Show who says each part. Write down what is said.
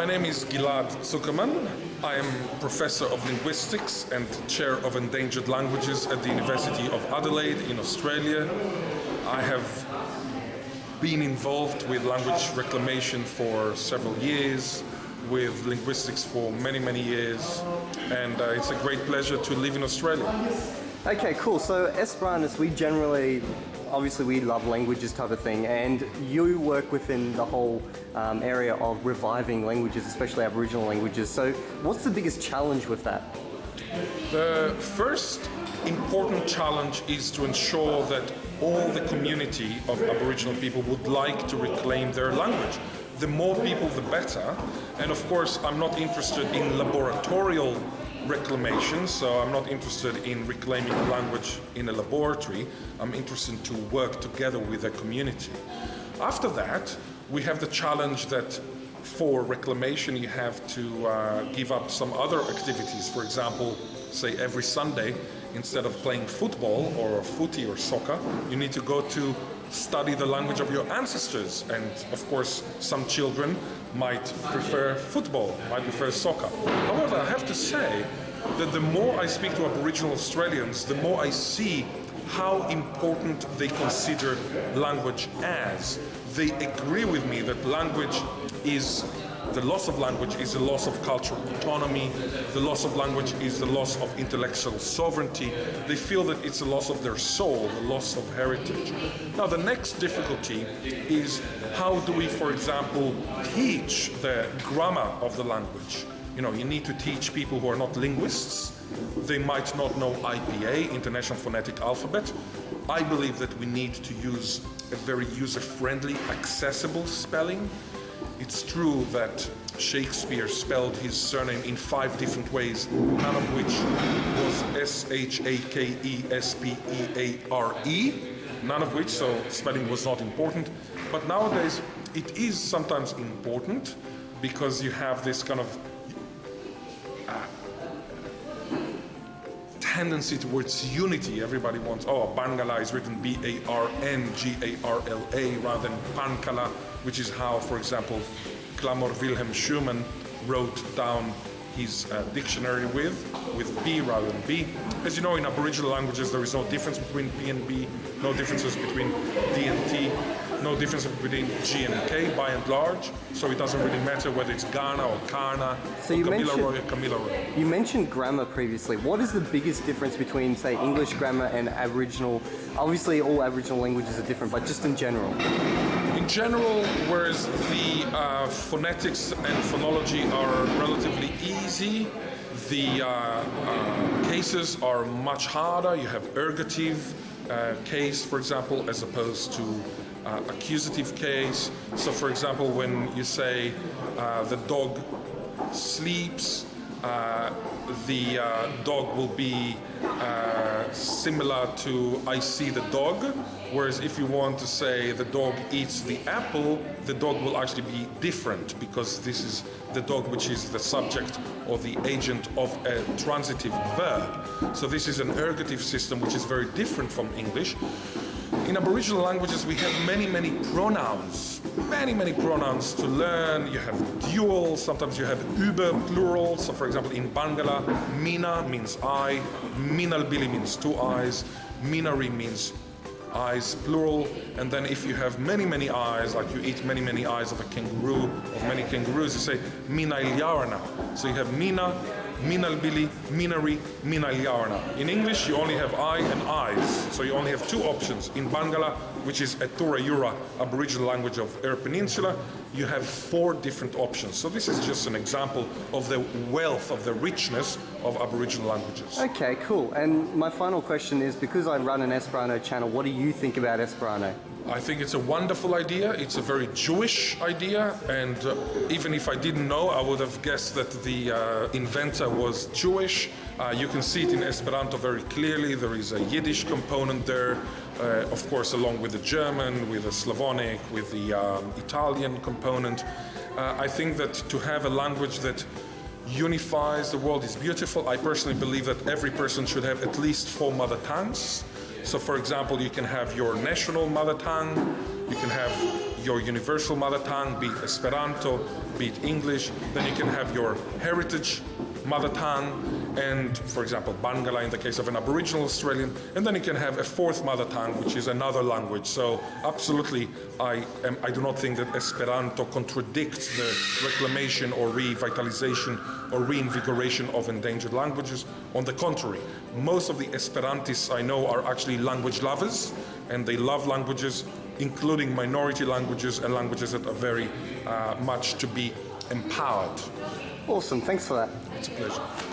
Speaker 1: My name is Ghil'ad Zuckermann. I am professor of linguistics and chair of endangered languages at the University of Adelaide in Australia. I have been involved with language reclamation for several years, with linguistics for many, many years, and uh, it's a great pleasure to live in Australia.
Speaker 2: Okay, cool. So Esperantists, we generally, obviously we love languages type of thing, and you work within the whole um, area of reviving languages, especially Aboriginal languages. So what's the biggest challenge with that?
Speaker 1: The first important challenge is to ensure that all the community of Aboriginal people would like to reclaim their language. The more people, the better. And of course, I'm not interested in laboratorial reclamation, so I'm not interested in reclaiming language in a laboratory. I'm interested to work together with a community. After that, we have the challenge that for reclamation you have to uh, give up some other activities. For example, say every Sunday, instead of playing football or footy or soccer, you need to go to study the language of your ancestors. And of course, some children might prefer football, might prefer soccer. However, I have to say that the more I speak to Aboriginal Australians, the more I see how important they consider language as. They agree with me that language is the loss of language is the loss of cultural autonomy. The loss of language is the loss of intellectual sovereignty. They feel that it's the loss of their soul, the loss of heritage. Now, the next difficulty is how do we, for example, teach the grammar of the language? You know, you need to teach people who are not linguists. They might not know IPA, International Phonetic Alphabet. I believe that we need to use a very user-friendly, accessible spelling it's true that Shakespeare spelled his surname in five different ways, none of which was S-H-A-K-E-S-P-E-A-R-E, none of which, so spelling was not important. But nowadays, it is sometimes important because you have this kind of tendency towards unity. Everybody wants, oh, Barngarla is written B-A-R-N-G-A-R-L-A rather than Parnkalla, which is how, for example, Clamor Wilhelm Schürmann wrote down his uh, dictionary with, with B rather than B. As you know, in Aboriginal languages, there is no difference between P and B, no differences between D and T, no difference between G and K by and large. So it doesn't really matter whether it's Gaurna or Kaurna, so or you Gamilaraay or Kamilaroi.
Speaker 2: You mentioned grammar previously. What is the biggest difference between, say, English grammar and Aboriginal? Obviously, all Aboriginal languages are different, but just in general.
Speaker 1: In general, whereas the uh, phonetics and phonology are relatively easy, the uh, uh, cases are much harder. You have ergative uh, case, for example, as opposed to uh, accusative case. So, for example, when you say uh, the dog sleeps, uh, the uh, dog will be uh, similar to I see the dog, whereas if you want to say the dog eats the apple, the dog will actually be different because this is the dog which is the subject or the agent of a transitive verb. So this is an ergative system which is very different from English. In Aboriginal languages, we have many, many pronouns, many, many pronouns to learn. You have dual, sometimes you have über plural. So for example, in Barngarla, mina means I, minalbili means two eyes, minari means eyes plural and then if you have many many eyes like you eat many many eyes of a kangaroo of many kangaroos you say mina ilyarna so you have mina Minalbili, Minari, Minalyarna. In English, you only have eye and eyes, so you only have two options. In Barngarla, which is a Thura-Yura Aboriginal language of Eyre Peninsula, you have four different options. So this is just an example of the wealth, of the richness of Aboriginal languages.
Speaker 2: Okay, cool. And my final question is, because I run an Esperanto channel, what do you think about Esperanto?
Speaker 1: I think it's a wonderful idea. It's a very Jewish idea, and uh, even if I didn't know, I would have guessed that the uh, inventor was Jewish. Uh, you can see it in Esperanto very clearly. There is a Yiddish component there, uh, of course, along with the German, with the Slavonic, with the um, Italian component. Uh, I think that to have a language that unifies the world is beautiful. I personally believe that every person should have at least four mother tongues. So for example, you can have your national mother tongue, you can have your universal mother tongue, be Esperanto, be it English, then you can have your heritage mother tongue, and for example, Barngarla in the case of an Aboriginal Australian, and then you can have a fourth mother tongue, which is another language. So, absolutely, I, am, I do not think that Esperanto contradicts the reclamation or revitalization or reinvigoration of endangered languages. On the contrary, most of the Esperantists I know are actually language lovers, and they love languages, including minority languages and languages that are very uh, much to be empowered.
Speaker 2: Awesome, thanks for that.
Speaker 1: It's a pleasure.